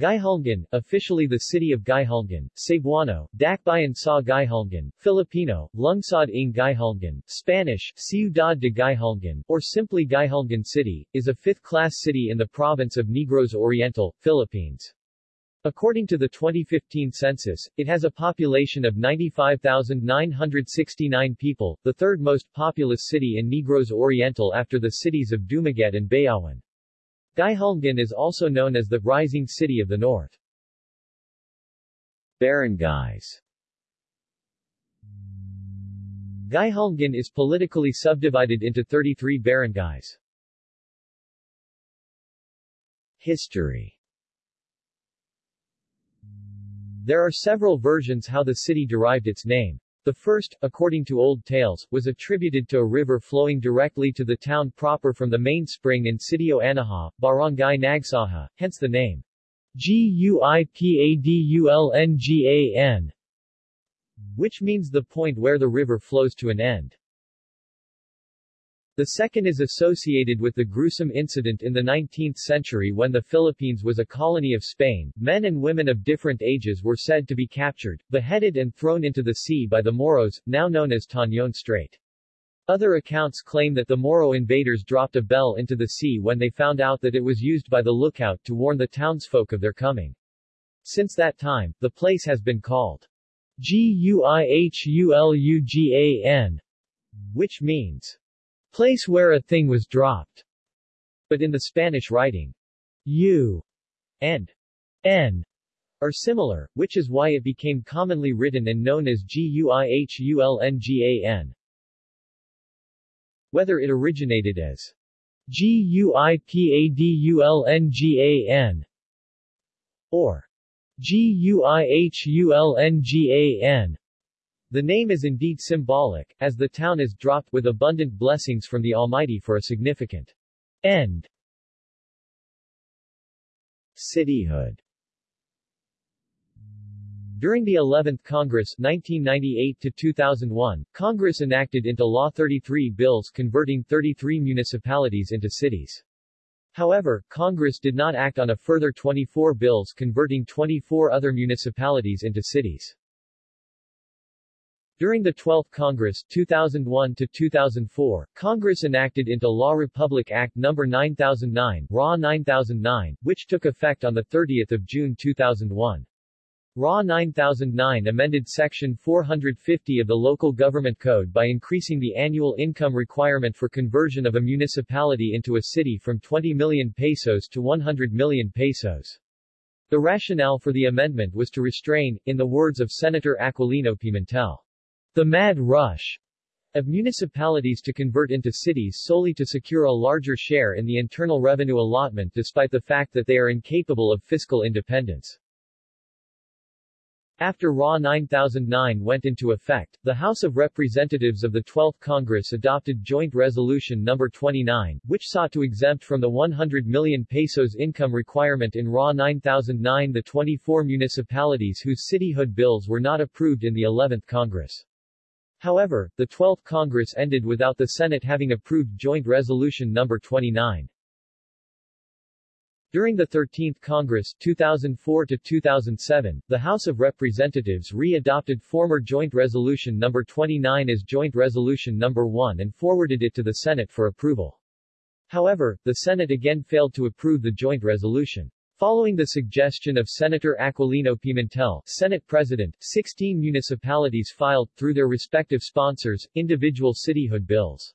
Guihulngan, officially the city of Guihulngan, Cebuano, Dakbayan sa Guihulngan, Filipino, Lungsod ng Guihulngan, Spanish, Ciudad de Guihulngan, or simply Guihulngan City, is a fifth-class city in the province of Negros Oriental, Philippines. According to the 2015 census, it has a population of 95,969 people, the third most populous city in Negros Oriental after the cities of Dumaguete and Bayawan. Guihulngan is also known as the Rising City of the North. Barangays Guihulngan is politically subdivided into 33 barangays. History There are several versions how the city derived its name. The first, according to old tales, was attributed to a river flowing directly to the town proper from the main spring in Sitio Anaha, Barangay Nagsaha, hence the name. G-U-I-P-A-D-U-L-N-G-A-N, which means the point where the river flows to an end. The second is associated with the gruesome incident in the 19th century when the Philippines was a colony of Spain. Men and women of different ages were said to be captured, beheaded and thrown into the sea by the Moros, now known as Tañon Strait. Other accounts claim that the Moro invaders dropped a bell into the sea when they found out that it was used by the lookout to warn the townsfolk of their coming. Since that time, the place has been called Guihulugan, which means place where a thing was dropped. But in the Spanish writing, U and N are similar, which is why it became commonly written and known as Guihulngan. Whether it originated as Guipadulngan or Guihulngan the name is indeed symbolic, as the town is dropped with abundant blessings from the Almighty for a significant end. Cityhood During the 11th Congress 1998-2001, Congress enacted into law 33 bills converting 33 municipalities into cities. However, Congress did not act on a further 24 bills converting 24 other municipalities into cities. During the 12th Congress 2001 to 2004, Congress enacted into law Republic Act No. 9009, RA 9009, which took effect on 30 June 2001. RA 9009 amended Section 450 of the Local Government Code by increasing the annual income requirement for conversion of a municipality into a city from 20 million pesos to 100 million pesos. The rationale for the amendment was to restrain, in the words of Senator Aquilino Pimentel, the mad rush of municipalities to convert into cities solely to secure a larger share in the internal revenue allotment despite the fact that they are incapable of fiscal independence. After RA 9009 went into effect, the House of Representatives of the 12th Congress adopted Joint Resolution No. 29, which sought to exempt from the 100 million pesos income requirement in RA 9009 the 24 municipalities whose cityhood bills were not approved in the 11th Congress. However, the 12th Congress ended without the Senate having approved Joint Resolution No. 29. During the 13th Congress 2004 to 2007, the House of Representatives re-adopted former Joint Resolution No. 29 as Joint Resolution No. 1 and forwarded it to the Senate for approval. However, the Senate again failed to approve the joint resolution. Following the suggestion of Senator Aquilino Pimentel, Senate President, 16 municipalities filed, through their respective sponsors, individual cityhood bills.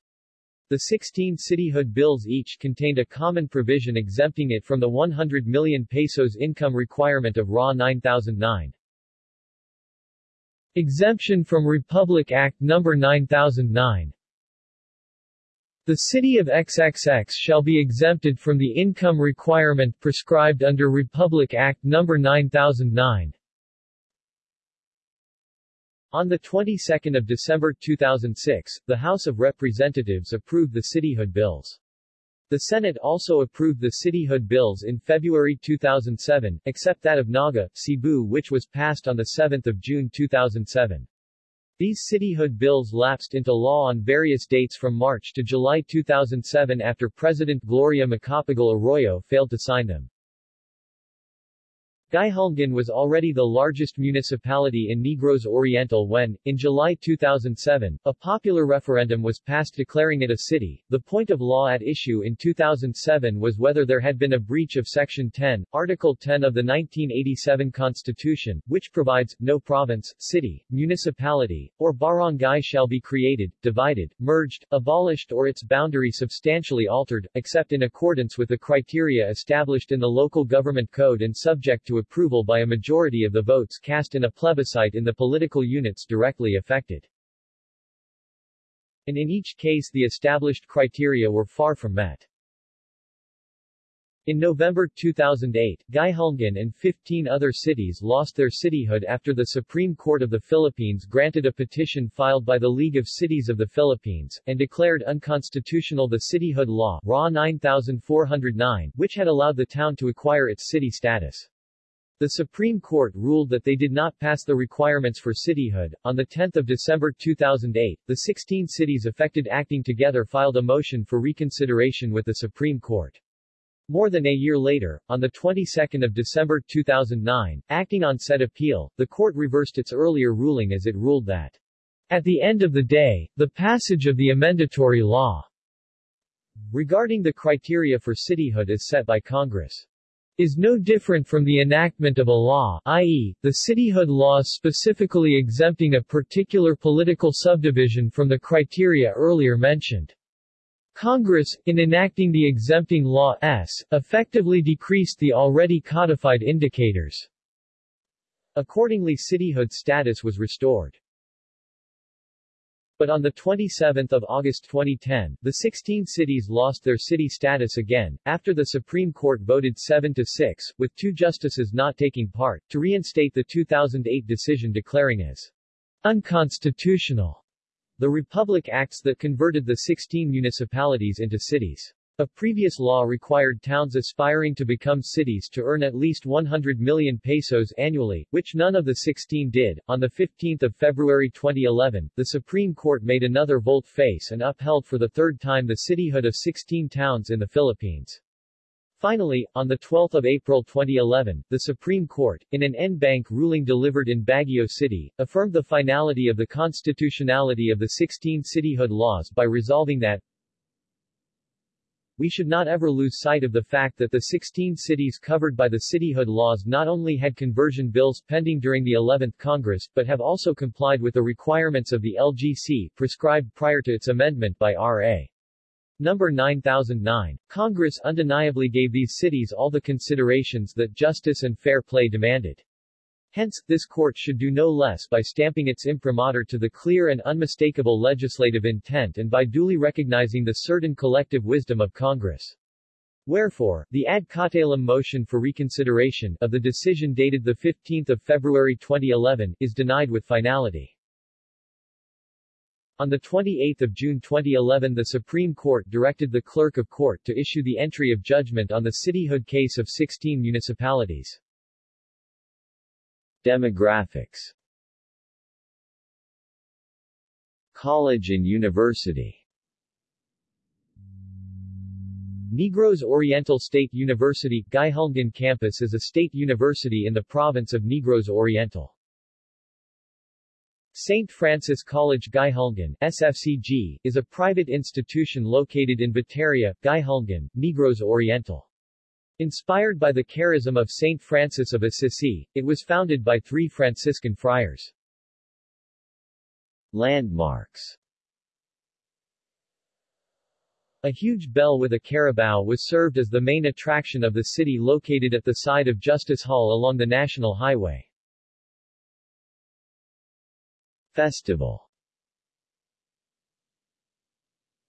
The 16 cityhood bills each contained a common provision exempting it from the 100 million pesos income requirement of RA 9009. Exemption from Republic Act No. 9009 the city of XXX shall be exempted from the income requirement prescribed under Republic Act No. 9009. On the 22nd of December 2006, the House of Representatives approved the cityhood bills. The Senate also approved the cityhood bills in February 2007, except that of Naga, Cebu which was passed on 7 June 2007. These cityhood bills lapsed into law on various dates from March to July 2007 after President Gloria Macapagal Arroyo failed to sign them. Guihulngan was already the largest municipality in Negros Oriental when, in July 2007, a popular referendum was passed declaring it a city. The point of law at issue in 2007 was whether there had been a breach of Section 10, Article 10 of the 1987 Constitution, which provides, no province, city, municipality, or barangay shall be created, divided, merged, abolished or its boundary substantially altered, except in accordance with the criteria established in the Local Government Code and subject to approval by a majority of the votes cast in a plebiscite in the political units directly affected. And in each case the established criteria were far from met. In November 2008, Guihulngan and 15 other cities lost their cityhood after the Supreme Court of the Philippines granted a petition filed by the League of Cities of the Philippines, and declared unconstitutional the cityhood law RA 9409, which had allowed the town to acquire its city status. The Supreme Court ruled that they did not pass the requirements for cityhood. On 10 December 2008, the 16 cities affected acting together filed a motion for reconsideration with the Supreme Court. More than a year later, on the 22nd of December 2009, acting on said appeal, the court reversed its earlier ruling as it ruled that at the end of the day, the passage of the amendatory law regarding the criteria for cityhood is set by Congress is no different from the enactment of a law i.e., the cityhood law specifically exempting a particular political subdivision from the criteria earlier mentioned. Congress, in enacting the exempting law S, effectively decreased the already codified indicators. Accordingly cityhood status was restored. But on 27 August 2010, the 16 cities lost their city status again, after the Supreme Court voted 7-6, with two justices not taking part, to reinstate the 2008 decision declaring as unconstitutional the Republic Acts that converted the 16 municipalities into cities. A previous law required towns aspiring to become cities to earn at least 100 million pesos annually, which none of the 16 did. On 15 February 2011, the Supreme Court made another volte-face and upheld for the third time the cityhood of 16 towns in the Philippines. Finally, on 12 April 2011, the Supreme Court, in an en-banc ruling delivered in Baguio City, affirmed the finality of the constitutionality of the 16 cityhood laws by resolving that we should not ever lose sight of the fact that the 16 cities covered by the cityhood laws not only had conversion bills pending during the 11th Congress, but have also complied with the requirements of the LGC, prescribed prior to its amendment by R.A. Number 9009. Congress undeniably gave these cities all the considerations that justice and fair play demanded. Hence, this court should do no less by stamping its imprimatur to the clear and unmistakable legislative intent and by duly recognizing the certain collective wisdom of Congress. Wherefore, the ad cautelum motion for reconsideration of the decision dated 15 February 2011 is denied with finality. On 28 June 2011 the Supreme Court directed the Clerk of Court to issue the entry of judgment on the cityhood case of 16 municipalities. Demographics College and University Negros Oriental State University, Guihulngan campus is a state university in the province of Negros Oriental. St. Francis College Guihulngan, SFCG, is a private institution located in Bateria, Guihulngan, Negros Oriental. Inspired by the charism of Saint Francis of Assisi, it was founded by three Franciscan friars. Landmarks A huge bell with a carabao was served as the main attraction of the city located at the side of Justice Hall along the National Highway. Festival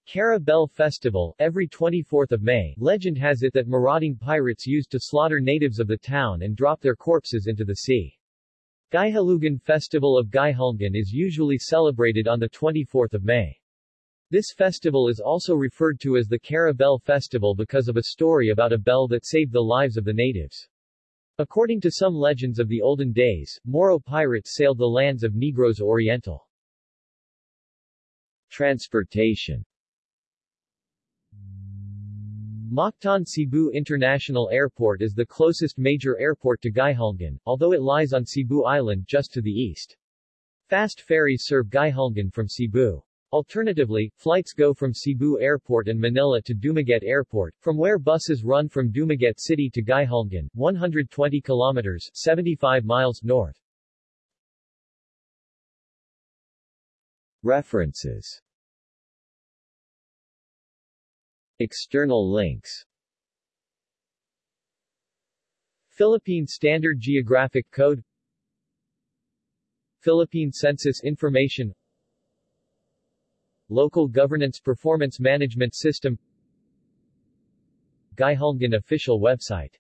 Cara Festival, every 24th of May, legend has it that marauding pirates used to slaughter natives of the town and drop their corpses into the sea. Guihulugan Festival of Guihulngan is usually celebrated on the 24th of May. This festival is also referred to as the Cara Festival because of a story about a bell that saved the lives of the natives. According to some legends of the olden days, Moro pirates sailed the lands of Negros Oriental. Transportation Mactan Cebu International Airport is the closest major airport to Guihulngan, although it lies on Cebu Island just to the east. Fast ferries serve Guihulngan from Cebu. Alternatively, flights go from Cebu Airport and Manila to Dumaguete Airport, from where buses run from Dumaguete City to Guihulngan, 120 kilometers 75 miles north. References External links. Philippine Standard Geographic Code. Philippine Census Information. Local Governance Performance Management System. Guihulngan official website